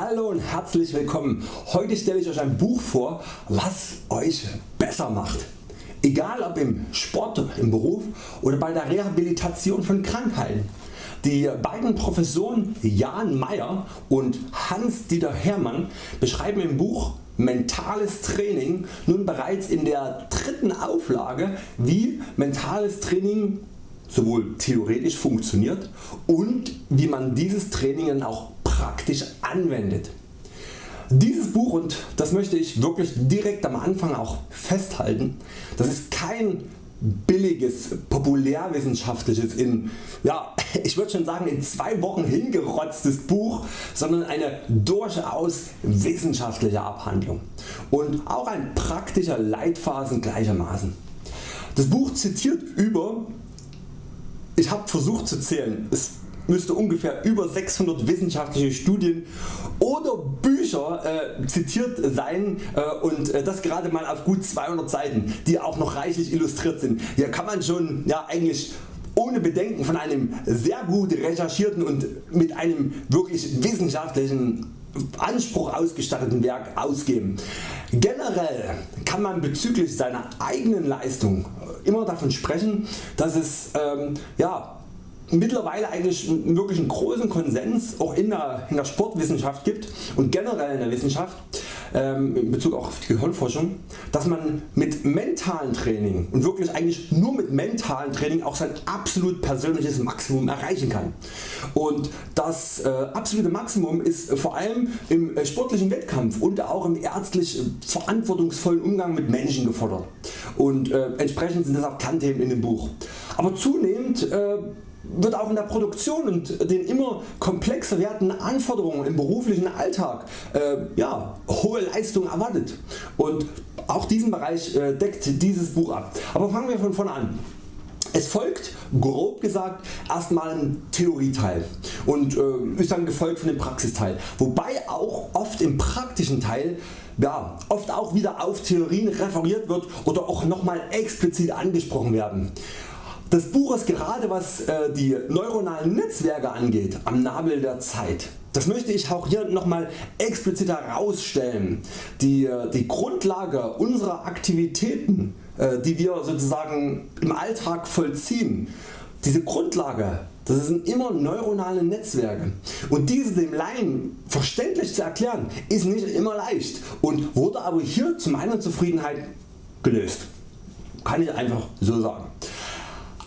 Hallo und herzlich willkommen. Heute stelle ich Euch ein Buch vor was Euch besser macht. Egal ob im Sport, im Beruf oder bei der Rehabilitation von Krankheiten. Die beiden Professoren Jan Meyer und Hans-Dieter Hermann beschreiben im Buch Mentales Training nun bereits in der dritten Auflage wie mentales Training sowohl theoretisch funktioniert und wie man dieses Training dann auch praktisch anwendet. Dieses Buch und das möchte ich wirklich direkt am Anfang auch festhalten, das ist kein billiges populärwissenschaftliches in ja, ich würde schon sagen in zwei Wochen hingerotztes Buch, sondern eine durchaus wissenschaftliche Abhandlung und auch ein praktischer Leitfaden gleichermaßen. Das Buch zitiert über, ich habe versucht zu zählen, es müsste ungefähr über 600 wissenschaftliche Studien oder Bücher äh, zitiert sein äh, und äh, das gerade mal auf gut 200 Seiten, die auch noch reichlich illustriert sind. Hier kann man schon ja, eigentlich ohne Bedenken von einem sehr gut recherchierten und mit einem wirklich wissenschaftlichen Anspruch ausgestatteten Werk ausgeben. Generell kann man bezüglich seiner eigenen Leistung immer davon sprechen, dass es ähm, ja, mittlerweile eigentlich wirklich einen großen Konsens auch in der, in der Sportwissenschaft gibt und generell in der Wissenschaft ähm, in Bezug auf die Gehirnforschung, dass man mit mentalen Training und wirklich eigentlich nur mit mentalen Training auch sein absolut persönliches Maximum erreichen kann. Und das äh, absolute Maximum ist vor allem im äh, sportlichen Wettkampf und auch im ärztlich verantwortungsvollen Umgang mit Menschen gefordert. Und äh, entsprechend sind das auch Kernthemen in dem Buch. Aber zunehmend äh, wird auch in der Produktion und den immer komplexer werdenden Anforderungen im beruflichen Alltag äh, ja, hohe Leistung erwartet und auch diesen Bereich äh, deckt dieses Buch ab. Aber fangen wir von vorne an. Es folgt grob gesagt erstmal ein Theorieteil und äh, ist dann gefolgt von dem Praxisteil, wobei auch oft im praktischen Teil ja, oft auch wieder auf Theorien referiert wird oder auch nochmal explizit angesprochen werden. Das Buch ist gerade was äh, die neuronalen Netzwerke angeht am Nabel der Zeit. Das möchte ich auch hier nochmal explizit herausstellen. Die, äh, die Grundlage unserer Aktivitäten äh, die wir sozusagen im Alltag vollziehen, diese Grundlage das sind immer neuronale Netzwerke und diese dem Laien verständlich zu erklären ist nicht immer leicht und wurde aber hier zu meiner Zufriedenheit gelöst. Kann ich einfach so sagen.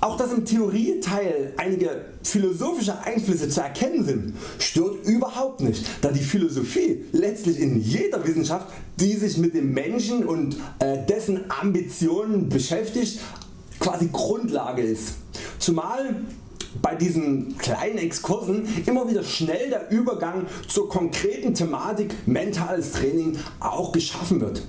Auch dass im Theorieteil einige philosophische Einflüsse zu erkennen sind, stört überhaupt nicht, da die Philosophie letztlich in jeder Wissenschaft die sich mit dem Menschen und äh, dessen Ambitionen beschäftigt quasi Grundlage ist. Zumal bei diesen kleinen Exkursen immer wieder schnell der Übergang zur konkreten Thematik mentales Training auch geschaffen wird.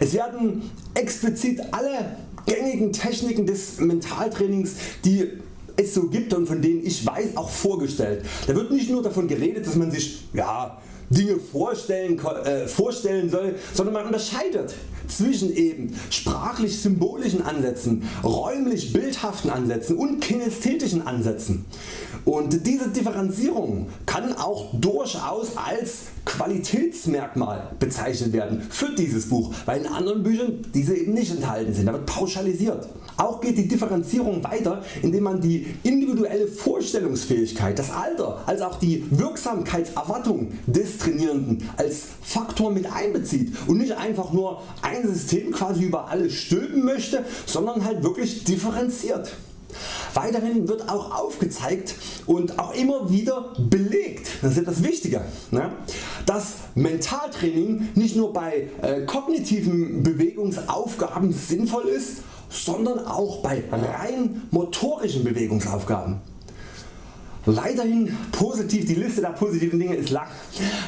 Es werden explizit alle gängigen Techniken des Mentaltrainings die es so gibt und von denen ich weiß auch vorgestellt. Da wird nicht nur davon geredet dass man sich ja, Dinge vorstellen, äh, vorstellen soll, sondern man unterscheidet zwischen eben sprachlich symbolischen Ansätzen, räumlich bildhaften Ansätzen und kinästhetischen Ansätzen. Und diese Differenzierung kann auch durchaus als Qualitätsmerkmal bezeichnet werden für dieses Buch, weil in anderen Büchern diese eben nicht enthalten sind, da wird pauschalisiert. Auch geht die Differenzierung weiter indem man die individuelle Vorstellungsfähigkeit, das Alter als auch die Wirksamkeitserwartung des Trainierenden als Faktor mit einbezieht und nicht einfach nur ein System quasi über alles stülpen möchte, sondern halt wirklich differenziert. Weiterhin wird auch aufgezeigt und auch immer wieder belegt, das ist etwas Wichtiger, ne, dass Mentaltraining nicht nur bei äh, kognitiven Bewegungsaufgaben sinnvoll ist, sondern auch bei rein motorischen Bewegungsaufgaben. Weiterhin positiv, die Liste der positiven Dinge ist lang.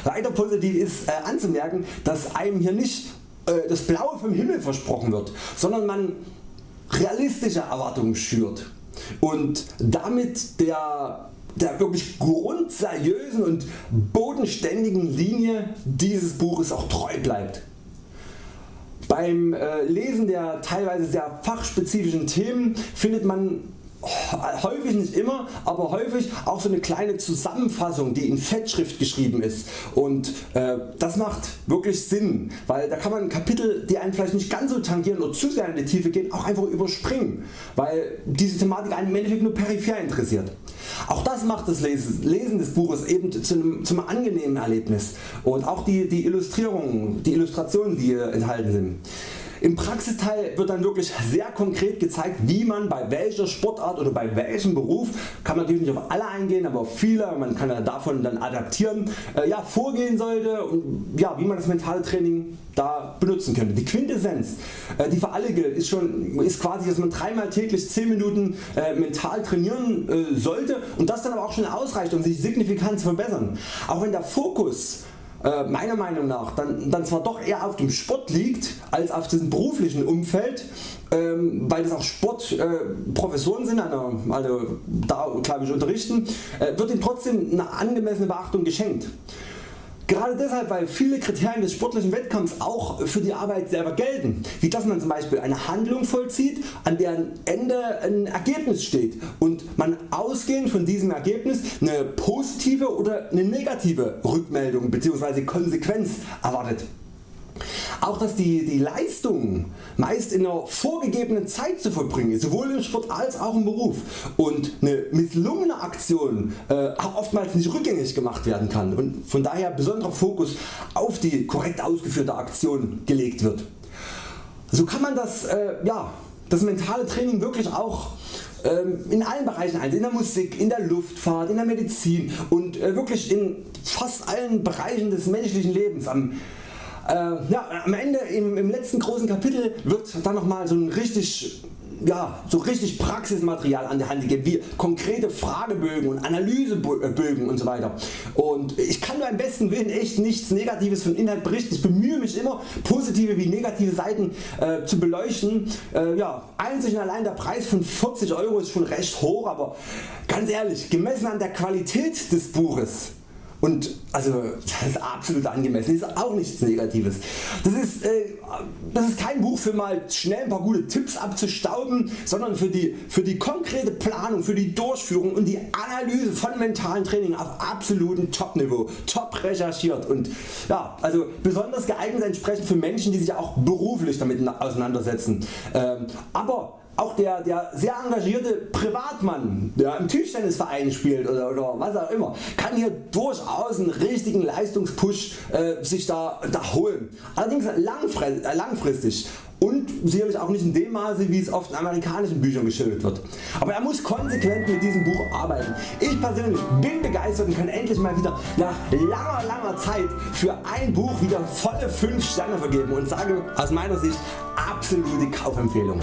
Weiter positiv ist äh, anzumerken, dass einem hier nicht äh, das Blaue vom Himmel versprochen wird, sondern man realistische Erwartungen schürt und damit der, der wirklich grundseriösen und bodenständigen Linie dieses Buches auch treu bleibt. Beim äh, Lesen der teilweise sehr fachspezifischen Themen findet man häufig nicht immer, aber häufig auch so eine kleine Zusammenfassung die in Fettschrift geschrieben ist und äh, das macht wirklich Sinn, weil da kann man Kapitel die einen vielleicht nicht ganz so tangieren oder zu sehr in die Tiefe gehen auch einfach überspringen, weil diese Thematik einen im Endeffekt nur peripher interessiert. Auch das macht das Lesen des Buches eben zu angenehmen Erlebnis und auch die, die Illustrierungen, die Illustrationen die enthalten sind. Im Praxisteil wird dann wirklich sehr konkret gezeigt wie man bei welcher Sportart oder bei welchem Beruf, kann man natürlich nicht auf alle eingehen, aber auf viele, man kann davon dann adaptieren, äh, ja, vorgehen sollte und ja, wie man das mentale Training da benutzen könnte. Die Quintessenz äh, die für alle gilt ist, schon, ist quasi dass man dreimal täglich 10 Minuten äh, mental trainieren äh, sollte und das dann aber auch schon ausreicht um sich signifikant zu verbessern. Auch wenn der Fokus äh, meiner Meinung nach dann, dann zwar doch eher auf dem Sport liegt als auf diesem beruflichen Umfeld, ähm, weil das auch Sportprofessoren äh, sind, also, also da glaube ich unterrichten, äh, wird ihm trotzdem eine angemessene Beachtung geschenkt. Gerade deshalb weil viele Kriterien des sportlichen Wettkampfs auch für die Arbeit selber gelten, wie dass man zum Beispiel eine Handlung vollzieht an deren Ende ein Ergebnis steht und man ausgehend von diesem Ergebnis eine positive oder eine negative Rückmeldung bzw. Konsequenz erwartet. Auch dass die, die Leistung meist in einer vorgegebenen Zeit zu vollbringen ist, sowohl im Sport als auch im Beruf und eine misslungene Aktion äh, oftmals nicht rückgängig gemacht werden kann und von daher besonderer Fokus auf die korrekt ausgeführte Aktion gelegt wird. So kann man das, äh, ja, das mentale Training wirklich auch ähm, in allen Bereichen einsehen, in der Musik, in der Luftfahrt, in der Medizin und äh, wirklich in fast allen Bereichen des menschlichen Lebens. Am äh, ja, am Ende im, im, letzten großen Kapitel wird dann nochmal so ein richtig ja, so richtig Praxismaterial an der Hand gegeben, wie konkrete Fragebögen und Analysebögen und so weiter. Und ich kann am besten Willen echt nichts Negatives von Inhalt berichten. Ich bemühe mich immer positive wie negative Seiten äh, zu beleuchten. Äh, ja, einzig und allein der Preis von 40 Euro ist schon recht hoch, aber ganz ehrlich, gemessen an der Qualität des Buches und also das ist absolut angemessen, ist auch nichts Negatives. Das ist, äh, das ist kein Buch für mal schnell ein paar gute Tipps abzustauben, sondern für die, für die konkrete Planung, für die Durchführung und die Analyse von mentalen Training auf absolutem Top-Niveau, top recherchiert und ja, also besonders geeignet entsprechend für Menschen die sich auch beruflich damit auseinandersetzen. Ähm, aber auch der, der sehr engagierte Privatmann der im Tischtennisverein spielt oder, oder was auch immer kann hier durchaus einen richtigen Leistungspush äh, sich da, da holen. Allerdings äh, langfristig und sicherlich auch nicht in dem Maße wie es oft in amerikanischen Büchern geschildert wird. Aber er muss konsequent mit diesem Buch arbeiten. Ich persönlich bin begeistert und kann endlich mal wieder nach langer langer Zeit für ein Buch wieder volle 5 Sterne vergeben und sage aus meiner Sicht absolute Kaufempfehlung.